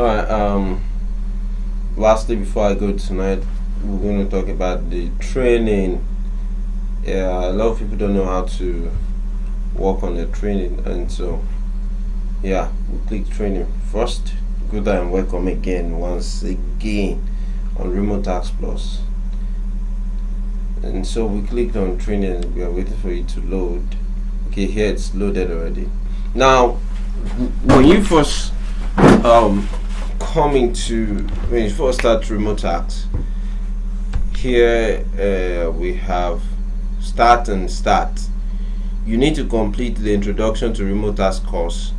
Alright, um, lastly, before I go tonight, we're going to talk about the training. Yeah, a lot of people don't know how to work on the training, and so yeah, we click training first. Good and welcome again, once again, on Remotasks Plus. And so we clicked on training, we are waiting for it to load. Okay, here it's loaded already. Now, when you first um, coming to when you first start Remotasks here uh, we have start and start. You need to complete the introduction to Remotasks course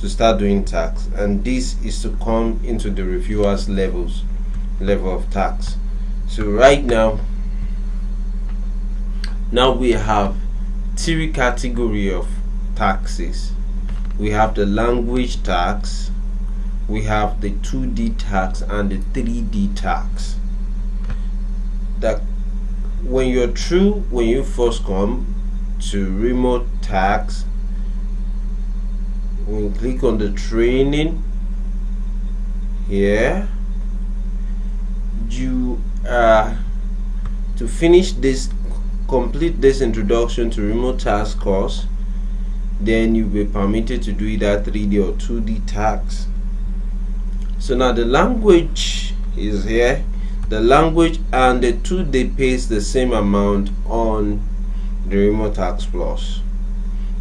to start doing tax and this is to come into the reviewers levels level of tax. So right now now we have three category of taxes. We have the language tax we have the 2D tax and the 3D tax. That when you're true, when you first come to remote tax you click on the training here. You uh, to finish this complete this introduction to Remotasks course then you'll be permitted to do either 3D or 2D tax so now the language is here. The language and the two they paste the same amount on the Remotasks plus.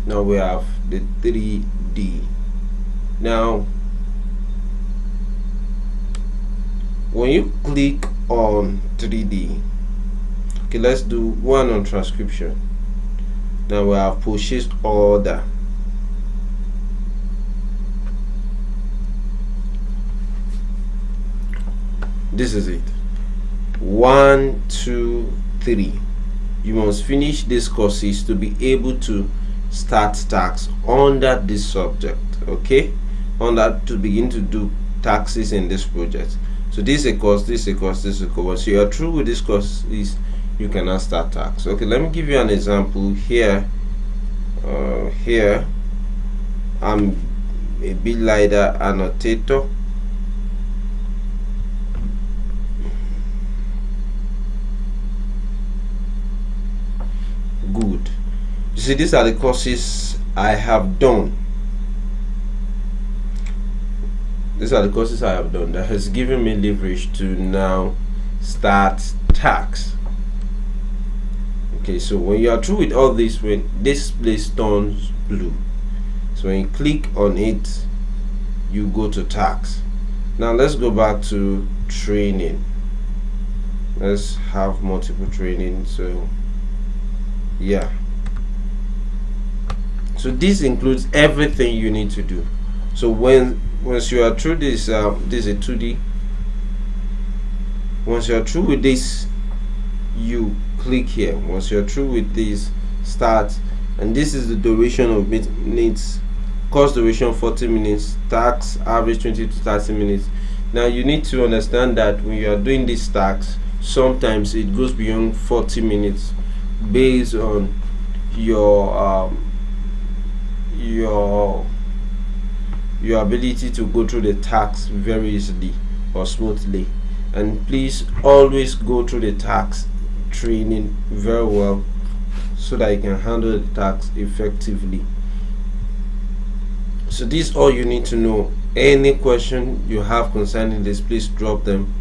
Now we have the 3d now when you click on 3d okay let's do one on transcription. Now we have purchased order this is it. One two three. You must finish these courses to be able to start tax under this subject okay? Under to begin to do taxes in this project. So this is a course this is a course this is a course. So you are through with this course is you cannot start tax. Okay let me give you an example here. Uh, here. I'm a bit LiDAR annotator good you see these are the courses I have done. These are the courses I have done that has given me leverage to now start tax. Okay so when you are through with all this when this place turns blue so when you click on it you go to tax. Now let's go back to training. Let's have multiple training so yeah so this includes everything you need to do. So when once you are through this um, this is a 2d once you are through with this you click here. Once you're through with this start. And this is the duration of minutes. Course duration 40 minutes. Tax average 20 to 30 minutes. Now you need to understand that when you are doing this tax sometimes it goes beyond 40 minutes based on your um, your your ability to go through the tax very easily or smoothly. And please always go through the tax training very well so that you can handle the tax effectively. So this is all you need to know. Any question you have concerning this please drop them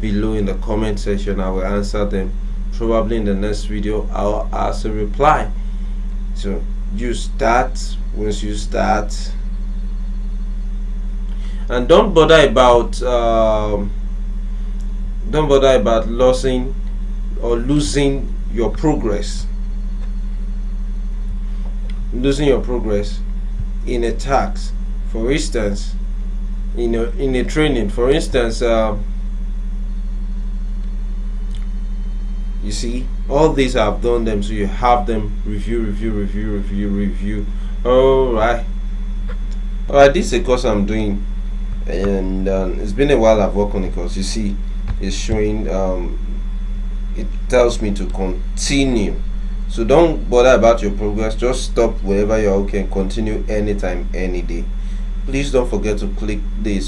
below in the comment section. I will answer them. Probably in the next video I'll ask a reply. So you start once you start and don't bother about um, don't bother about losing or losing your progress. Losing your progress in a tax for instance in a, in a training. For instance uh, you see all these I've done them so you have them. Review review review review review all right. All right this is a course I'm doing and um, it's been a while I've worked on it because you see it's showing um, it tells me to continue. So don't bother about your progress. Just stop wherever you're okay and continue anytime any day. Please don't forget to click this